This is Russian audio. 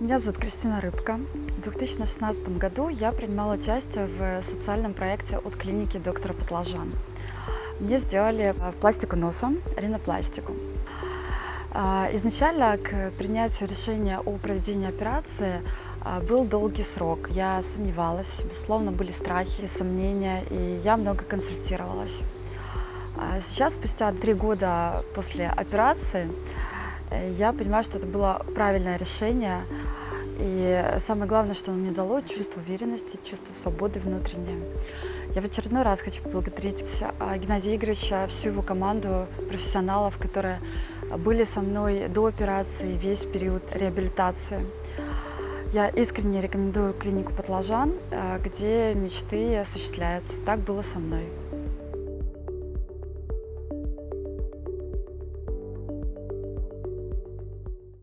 Меня зовут Кристина Рыбка. В 2016 году я принимала участие в социальном проекте от клиники доктора Патлажан. Мне сделали э, пластику носа, ринопластику. А, изначально к принятию решения о проведении операции а, был долгий срок. Я сомневалась, безусловно, были страхи, сомнения, и я много консультировалась. А сейчас, спустя три года после операции, э, я понимаю, что это было правильное решение. И самое главное, что оно мне дало, чувство уверенности, чувство свободы внутреннее. Я в очередной раз хочу поблагодарить а, Геннадия Игоревича, всю его команду профессионалов, которые были со мной до операции, весь период реабилитации. Я искренне рекомендую клинику Патлажан, э, где мечты осуществляются. Так было со мной.